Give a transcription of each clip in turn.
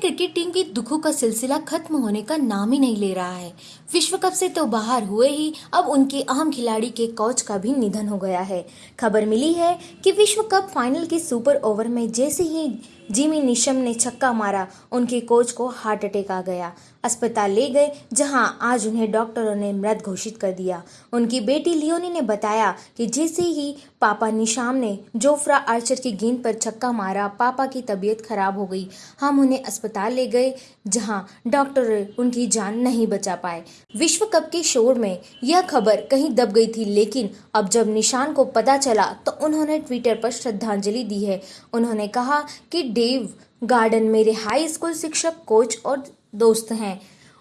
Cricket team के दुखों का सिलसिला खत्म होने का नाम ही नहीं ले रहा है। विश्व कप से तो बाहर हुए ही अब उनके अहम खिलाड़ी के कोच का भी निधन हो गया है। खबर मिली है कि विश्व कप फाइनल के सुपर ओवर में जैसे ही जिमी निशम ने छक्का मारा, उनके कोच को हार्ट अटैक आ गया। अस्पताल ले गए, जहाँ आज उन्हें डॉक्टरों ने मृत घोषित कर दिया। उनकी बेटी लियोनी ने बताया कि जैसे ही पापा निशाम ने जोफ्रा आर्चर की गेंद पर छक्का मारा, पापा की तबीयत खराब हो गई। हम उन्हें अस्पताल ले गए, जहाँ डॉक्टर उनकी जान नहीं बचा पाए। विश्व कप के शोर में यह खबर कहीं दब गई थी, लेकिन अब जब निशान को पता चला तो उन्होंने ट्विटर पर श्रद्धांजलि दी है। उन्होंने कहा कि डेव गार्डन मेरे हाई स्कूल शिक्षक कोच और दोस्त हैं।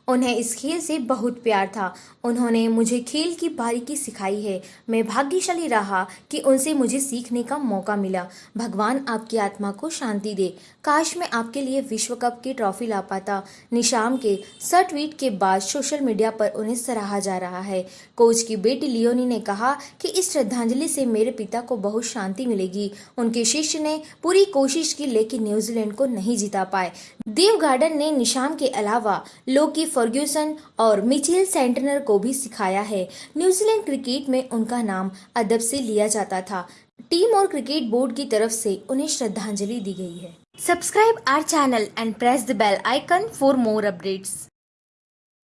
उन्हें इस खेल से बहुत प्यार था। उन्होंने मुझे खेल की बारीकी सिखाई है। मैं भाग्यशाली रहा कि उनसे मुझे सीखने का मौका मिला। भगवान आपकी आत्मा को शांति दे। काश मैं आपके लिए विश्व कप की ट्रॉफी ला पाता। निशाम के सर ट्वीट के बाद सोशल मीडिया पर उन्हें सराहा जा रहा है। कोच की बेटी लियोनी ने कहा कि इस श्रद्धांजलि से मेरे पिता को बहुत शांति मिलेगी। उनके शिष्य ने पूरी कोशिश की लेकिन न्यूजीलैंड को नहीं जिता पाए। देव गार्डन ने निशाम के अलावा लोकी फर्ग्यूसन और मिचेल सेंटनर को भी सिखाया है। न्यूजीलैंड क्रिकेट में उनका नाम अदब से लिया जाता था। टीम और क्रिकेट बोर्ड की तरफ़ से उन्हें श्रद्धांजलि दी गई है। Subscribe our channel and press the bell icon for more updates.